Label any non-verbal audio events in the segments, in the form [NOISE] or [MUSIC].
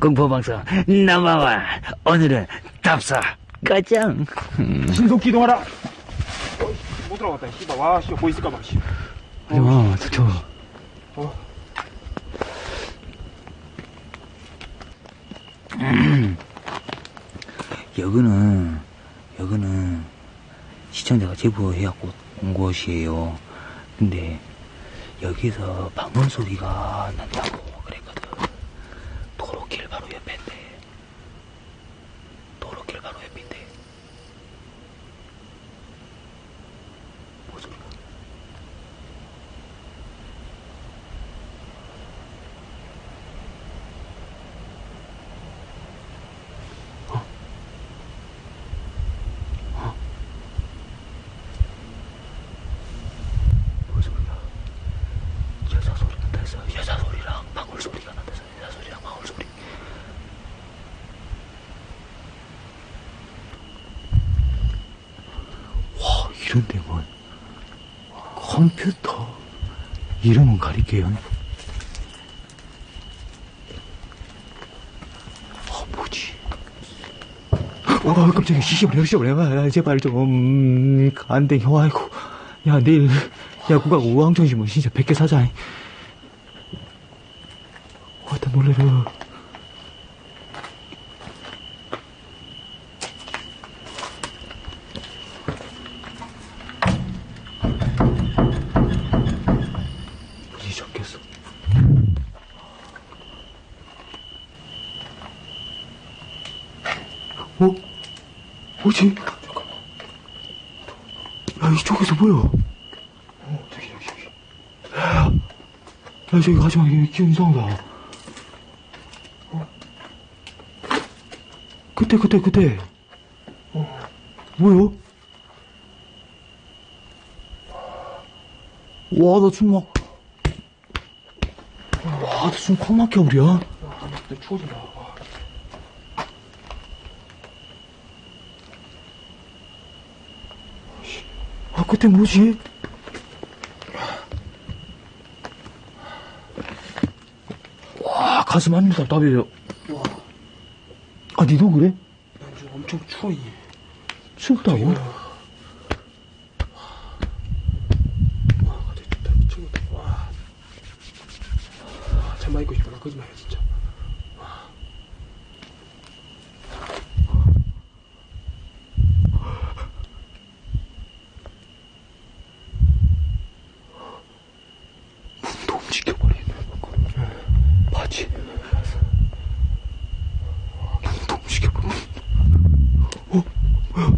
공포방송 넘버원 오늘은 답사 가장 신속 기동하라. 어, 못 들어갔다, 씨발. 와, 씨, 뭐 있을까봐, 씨. 하지마 저 어. 여기는 여기는 시청자가 제보해갖고 온 곳이에요 근데 여기서 방문 소리가 난다고 그랬거든 도로길 바로 옆인데 도로길 바로 옆인데 뭐 소리가 뭔 소리야? 여자 소리 난다 해서 여자 소리랑 방울 소리가 난다 해서 여자 소리랑 방울 소리. 와, 이런 데만 컴퓨터 이름은 가릴게요. 아, 뭐지? 와, 깜짝이야. 시시발. 야, 제발 좀, 안 돼, 형, 아이고. 야, 내일, 야구가 우왕정심은 진짜 100개 사자. 와, 나 놀래라. 문이 잠겼어. 어? 뭐지? 야, 이쪽에서 뭐야? 어, 저기, 저기, 저기. 야, 야, 저기 가지 마. 이거 기분 이상하다. 어? 그때, 그때, 그때. 어, 뭐야? 와, 나숨 막. 와, 나숨콱 막혀, 우리야. 나 추워진다. 와. 아, 그때 뭐지? 와, 가슴 한입 답답해요. 와, 아, 니도 그래? 나 지금 엄청 추워, 이. 춥다고? 와, 갑자기 춥다. 미치겠다. 와. 와, 잠만 있고 싶어. 나 거짓말이야, 진짜. 문도 움직여버리네. 바지. 문도 움직여버리네. 어? 뭐야?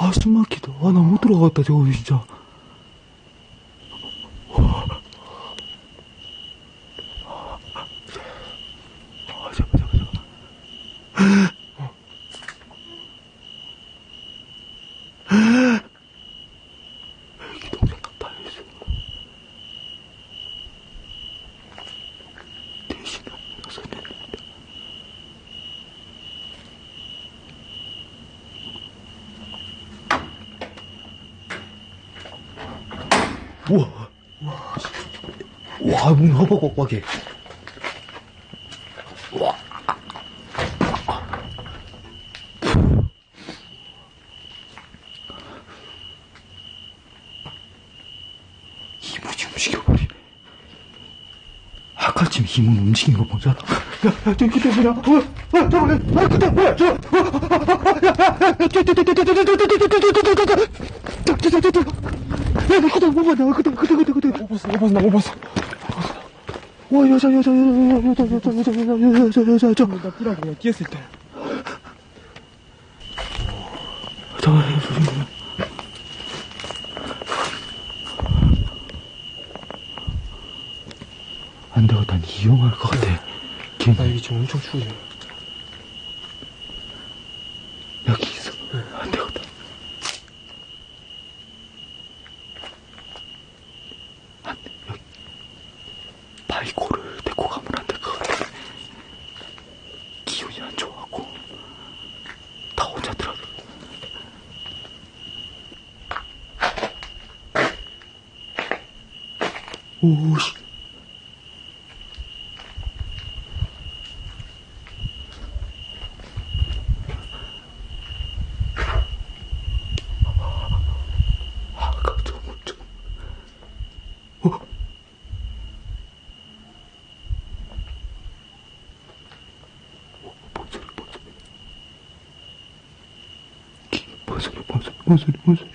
아, 숨 막히다. 아, 나 못 들어가겠다, 저거, 진짜. 아, 문 허벅벅벅해. 와. 이문이 움직여버리. 아까쯤 이문 움직인 거 보잖아. 야, 저 그때 뭐냐? 어, 어, 저번에, 아, 그때 뭐야? 저, 어, 야, 야, 야, 야, 오버스 오버스 나 오버스 와 여자 여자 여자 여자 여자 여자 여자 여자 여자 여자 나 뿌라고 뛰었을 때 잠깐만 조심해 안되고 난 이용할 것 같아 나 여기 지금 엄청 추워요 오씨. 아까 좀, 좀. 어? 어, 뭔. 어. 뭔 소리, 뭔 소리.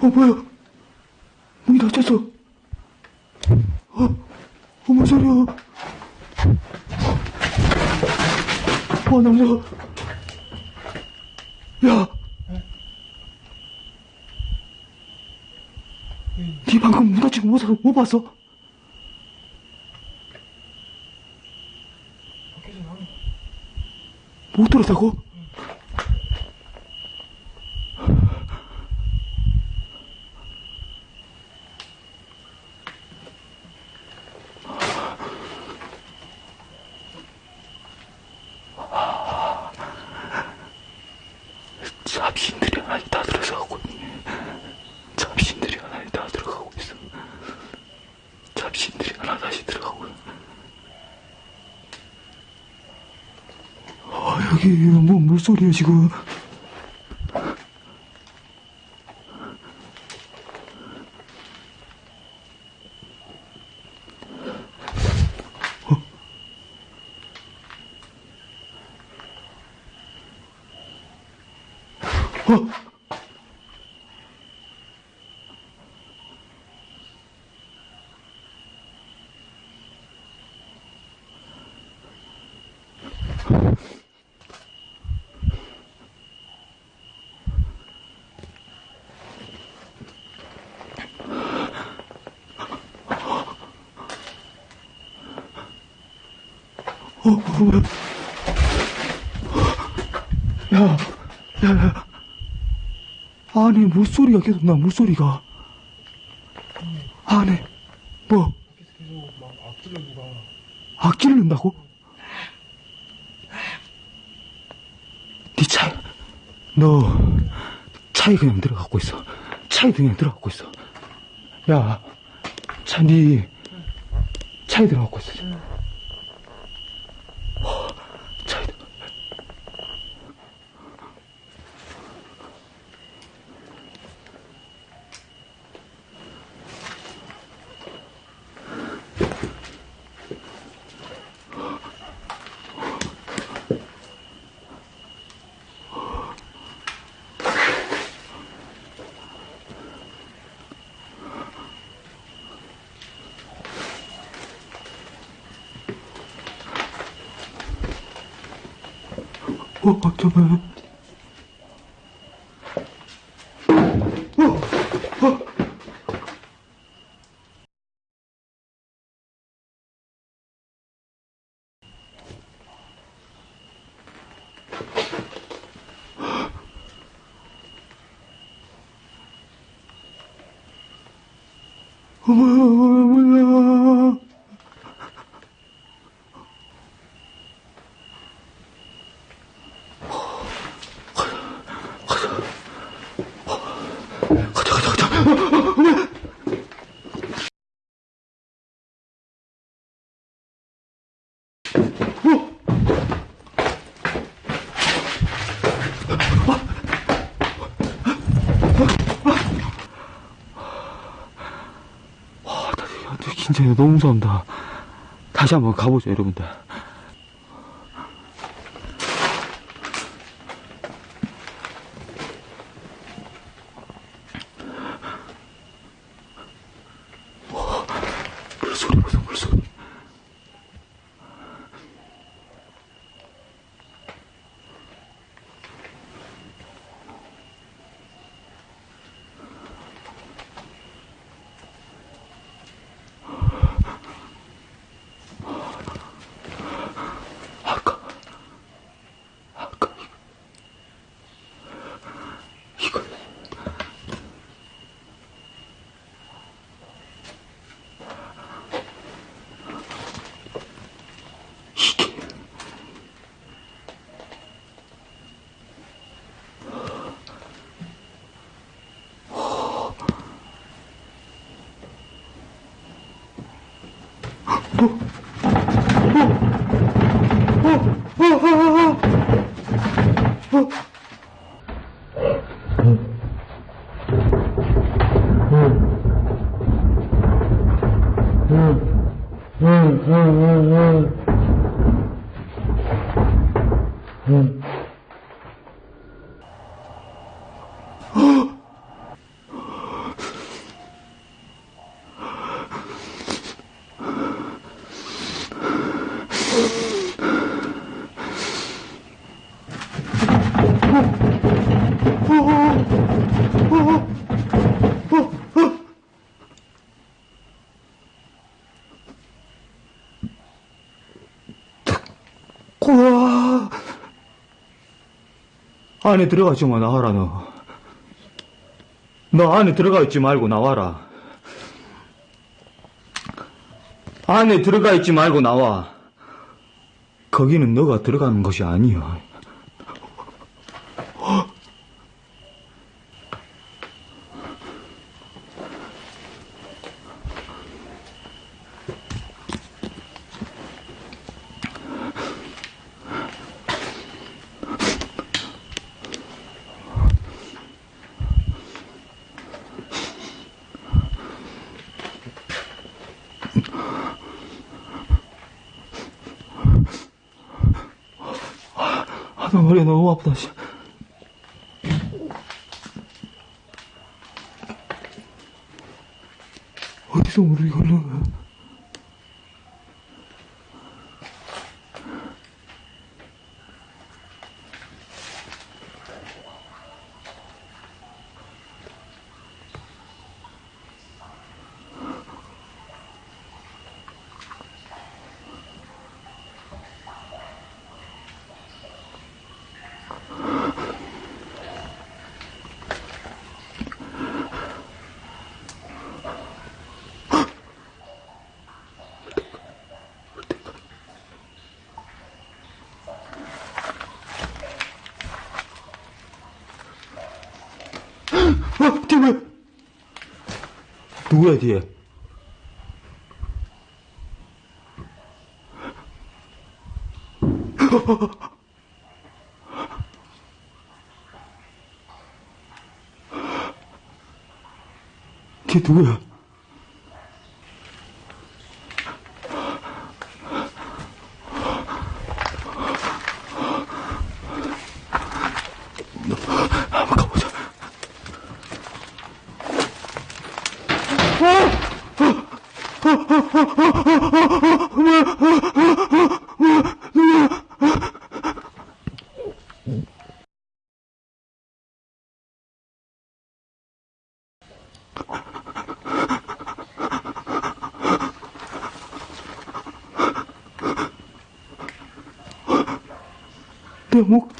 어, 뭐야? 문이 닫혔어. 어, 어, 뭔 소리야? 어, 나 무서워. 야! 니 방금 거 못, 봤어- 못 봤어? 밖에서 나는 못 들었다고? 잡신들이 하나씩 다 들어서가고 있네. 잡신들이 하나씩 다 들어가고 있어. 잡신들이 하나 다시 들어가고. 아, 여기 뭐 물소리야 지금 어? 어? 어, 어? 야, 야, 야. 안에 물소리가 계속 나, 물소리가. 안에, 뭐, 밖에서 계속 막 악기를 넣는다고? 네 차에, 너, 차에 그냥 들어가고 있어. 차에 그냥 들어가고 있어. 야, 차, 니, 차에 들어가고 있어. 어, 어, 어, 잠깐만. 어, 어. 어머야, 어머야. 가자, 가자, 가자. 어, 어, 어, 뭐야? 진짜, 진짜 너무 무서운다. 다시 한번 가보죠, 여러분들. Ooh. 안에 들어가 있지 마, 나와라, 너. 너 안에 들어가 있지 말고 나와라. 안에 들어가 있지 말고 나와. 거기는 너가 들어가는 것이 아니야. 아, 나 머리가 너무 아프다, 씨. 어디서 물이 흘러? 어, 뒤에 왜? [LAUGHS] 누구야, 뒤에? 뒤에 누구야? 한번 가보자. 내 목,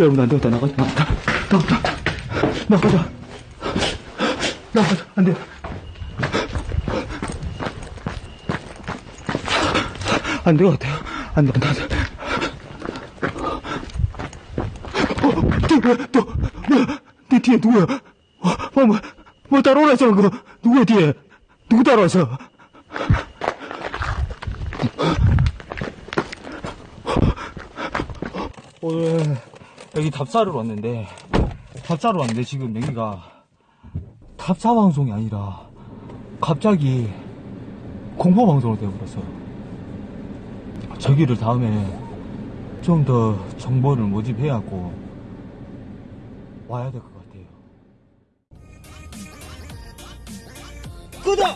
여러분, 안 되겠다. 나가자. 나가자. 나가자. 나가자. 나가자. 안 돼. 안될 것 같아요. 안 돼, 안 돼, 안 돼. 어? 또, 뭐야? 내 뒤에 누구야? 어, 뭐, 뭐, 뭐 따라오라 했잖아, 그거. 누구야, 뒤에? 누구 따라왔어? 오늘 여기 답사를 왔는데 답사를 왔는데 지금 여기가 답사 방송이 아니라 갑자기 공포 방송으로 되어버렸어요. 저기를 다음에 좀 더 정보를 모집해야고 와야 될 것 같아요. 구독!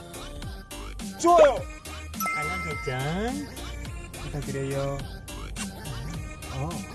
좋아요! 알람 설정 부탁드려요. 어.